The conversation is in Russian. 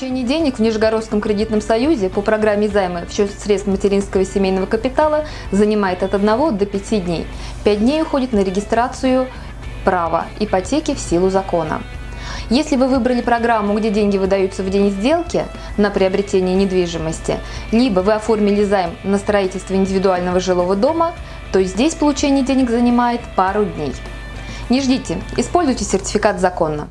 Получение денег в Нижегородском кредитном союзе по программе займа в счет средств материнского и семейного капитала занимает от 1 до 5 дней. 5 дней уходит на регистрацию права ипотеки в силу закона. Если вы выбрали программу, где деньги выдаются в день сделки на приобретение недвижимости, либо вы оформили займ на строительство индивидуального жилого дома, то здесь получение денег занимает пару дней. Не ждите, используйте сертификат законно.